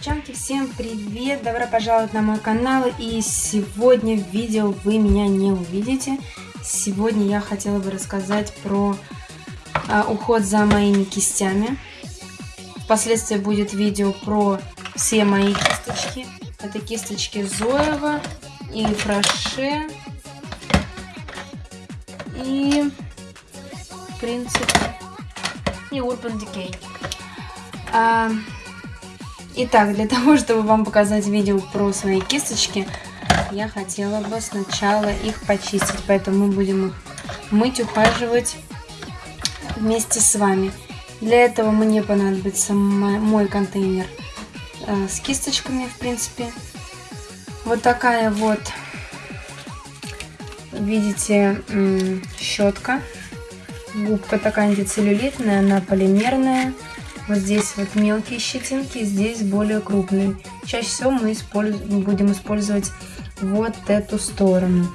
Девчонки, всем привет! Добро пожаловать на мой канал. И сегодня в видео вы меня не увидите. Сегодня я хотела бы рассказать про а, уход за моими кистями. Впоследствии будет видео про все мои кисточки. Это кисточки Зоева и Фраше. И, в принципе, и Urban Decay. А, итак, для того, чтобы вам показать видео про свои кисточки, я хотела бы сначала их почистить, поэтому мы будем их мыть, ухаживать вместе с вами. Для этого мне понадобится мой контейнер э, с кисточками, в принципе. Вот такая вот, видите, щетка. Губка такая антицеллюлитная, она полимерная. Вот здесь вот мелкие щетинки, здесь более крупные. Чаще всего мы используем, будем использовать вот эту сторону.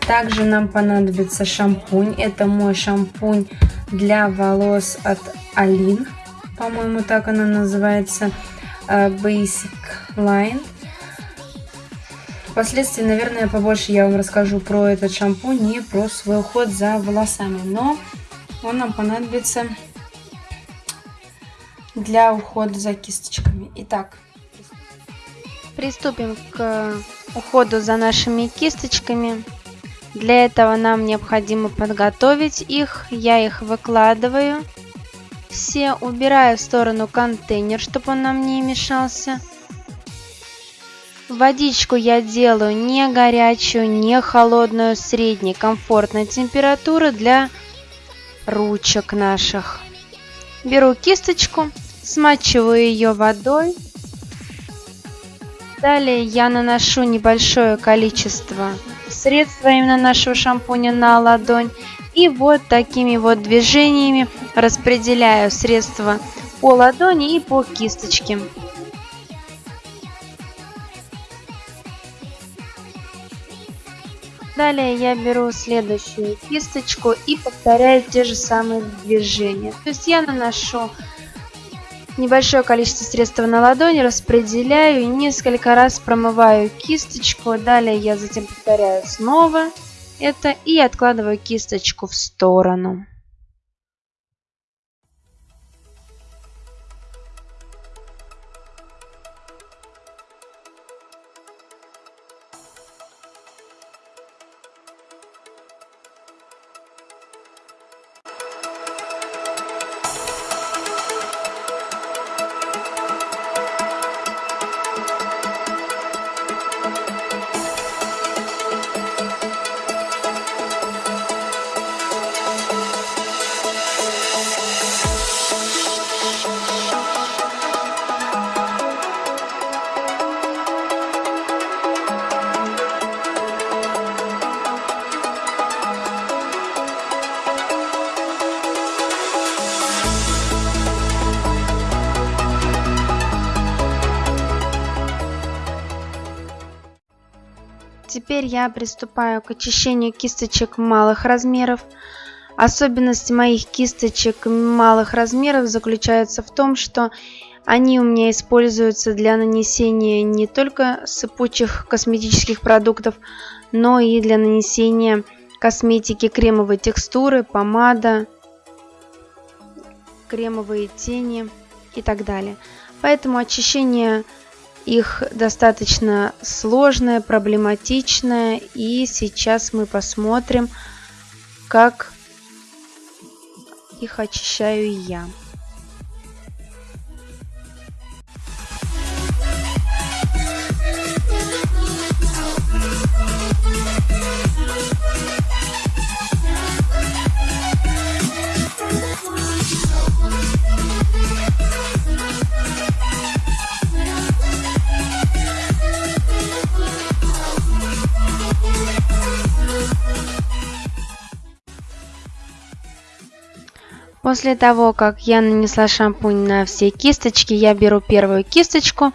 Также нам понадобится шампунь. Это мой шампунь для волос от Алин. По-моему, так она называется. Э, Basic Line. Впоследствии, наверное, побольше я вам расскажу про этот шампунь и про свой уход за волосами. Но он нам понадобится для ухода за кисточками. Итак, приступим к уходу за нашими кисточками. Для этого нам необходимо подготовить их. Я их выкладываю. Все убираю в сторону контейнер, чтобы он нам не мешался. Водичку я делаю не горячую, не холодную, средней комфортной температуры для ручек наших. Беру кисточку, смачиваю ее водой. Далее я наношу небольшое количество средства именно нашего шампуня на ладонь. И вот такими вот движениями распределяю средства по ладони и по кисточке. Далее я беру следующую кисточку и повторяю те же самые движения. То есть я наношу небольшое количество средства на ладони, распределяю и несколько раз промываю кисточку. Далее я затем повторяю снова это и откладываю кисточку в сторону. Теперь я приступаю к очищению кисточек малых размеров. Особенность моих кисточек малых размеров заключается в том, что они у меня используются для нанесения не только сыпучих косметических продуктов, но и для нанесения косметики кремовой текстуры, помада, кремовые тени и так далее. Поэтому очищение их достаточно сложная, проблематичная. И сейчас мы посмотрим, как их очищаю я. После того, как я нанесла шампунь на все кисточки, я беру первую кисточку,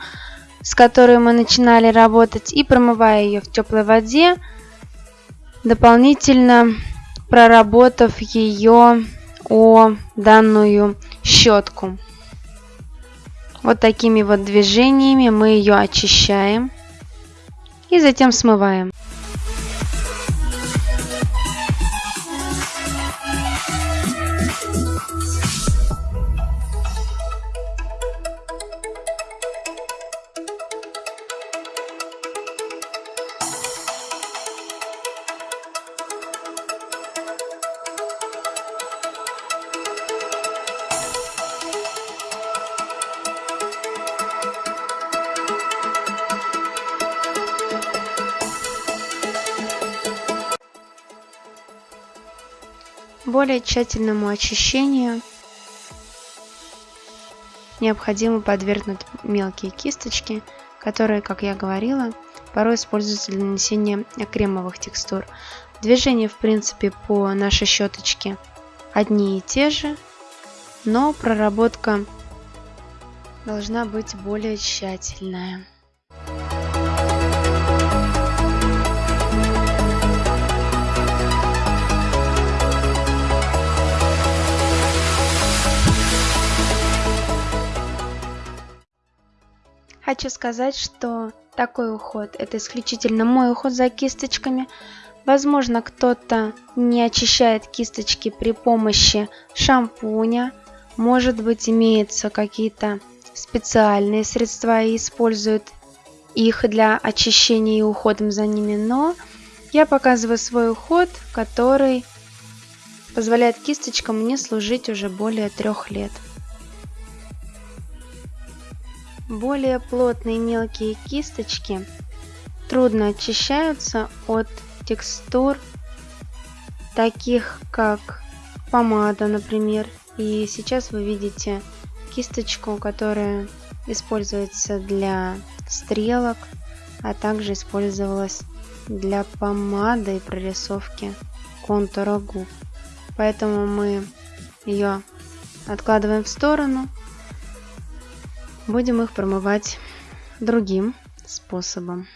с которой мы начинали работать, и промываю ее в теплой воде, дополнительно проработав ее о данную щетку. Вот такими вот движениями мы ее очищаем и затем смываем. Более тщательному очищению необходимо подвергнуть мелкие кисточки, которые, как я говорила, порой используются для нанесения кремовых текстур. Движения, в принципе, по нашей щеточке одни и те же, но проработка должна быть более тщательная. Хочу сказать, что такой уход это исключительно мой уход за кисточками. Возможно, кто-то не очищает кисточки при помощи шампуня. Может быть, имеются какие-то специальные средства и используют их для очищения и уходом за ними. Но я показываю свой уход, который позволяет кисточкам мне служить уже более трех лет. Более плотные мелкие кисточки трудно очищаются от текстур, таких как помада, например. И сейчас вы видите кисточку, которая используется для стрелок, а также использовалась для помады и прорисовки контура губ. Поэтому мы ее откладываем в сторону Будем их промывать другим способом.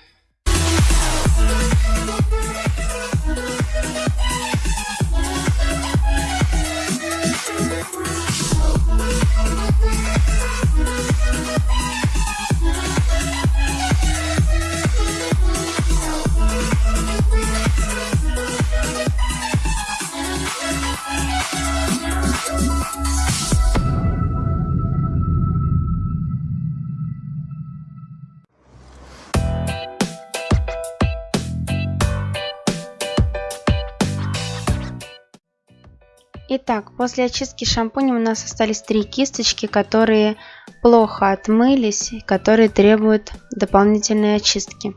Итак, после очистки шампунем у нас остались три кисточки, которые плохо отмылись, которые требуют дополнительной очистки.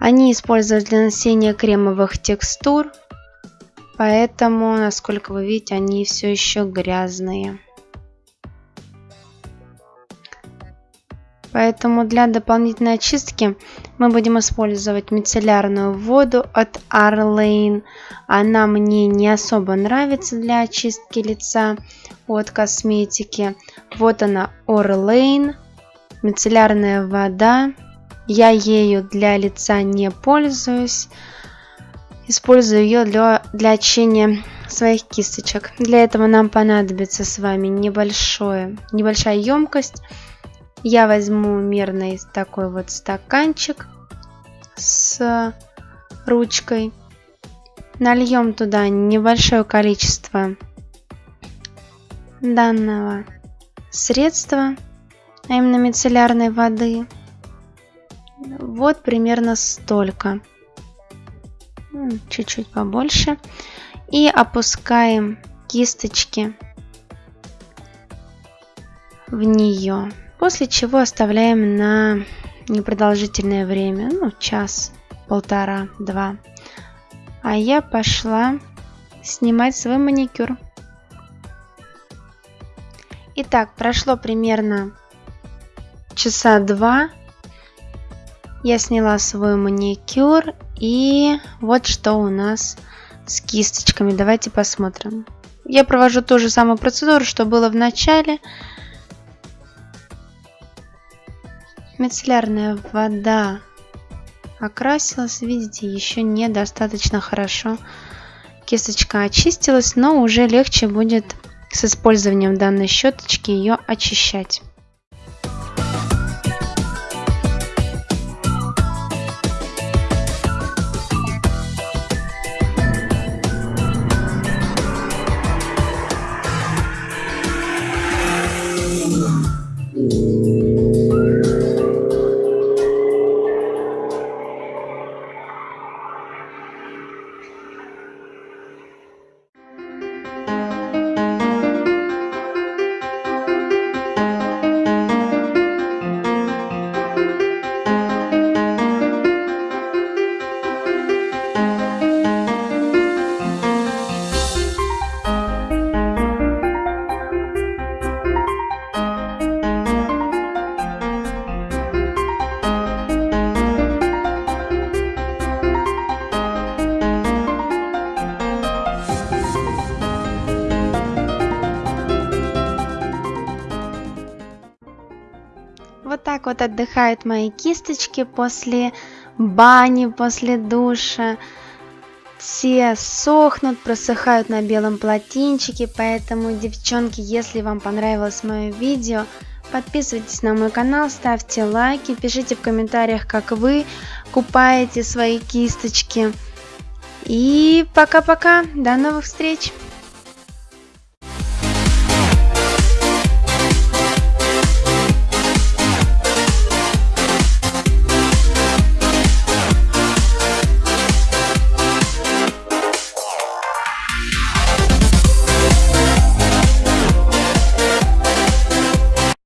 Они используют для нанесения кремовых текстур, поэтому, насколько вы видите, они все еще грязные. Поэтому для дополнительной очистки мы будем использовать мицеллярную воду от Arlane. Она мне не особо нравится для очистки лица от косметики. Вот она Orlane, мицеллярная вода. Я ею для лица не пользуюсь. Использую ее для, для очищения своих кисточек. Для этого нам понадобится с вами небольшое, небольшая емкость я возьму мерный такой вот стаканчик с ручкой. Нальем туда небольшое количество данного средства, а именно мицеллярной воды. Вот примерно столько. Чуть-чуть побольше. И опускаем кисточки в нее. После чего оставляем на непродолжительное время, ну час, полтора, два. А я пошла снимать свой маникюр. Итак, прошло примерно часа два. Я сняла свой маникюр и вот что у нас с кисточками. Давайте посмотрим. Я провожу ту же самую процедуру, что было в начале. Мицеллярная вода окрасилась, видите, еще недостаточно хорошо. Кисточка очистилась, но уже легче будет с использованием данной щеточки ее очищать. Вот так вот отдыхают мои кисточки после бани, после душа. Все сохнут, просыхают на белом полотенчике, поэтому, девчонки, если вам понравилось мое видео, подписывайтесь на мой канал, ставьте лайки, пишите в комментариях, как вы купаете свои кисточки. И пока-пока, до новых встреч!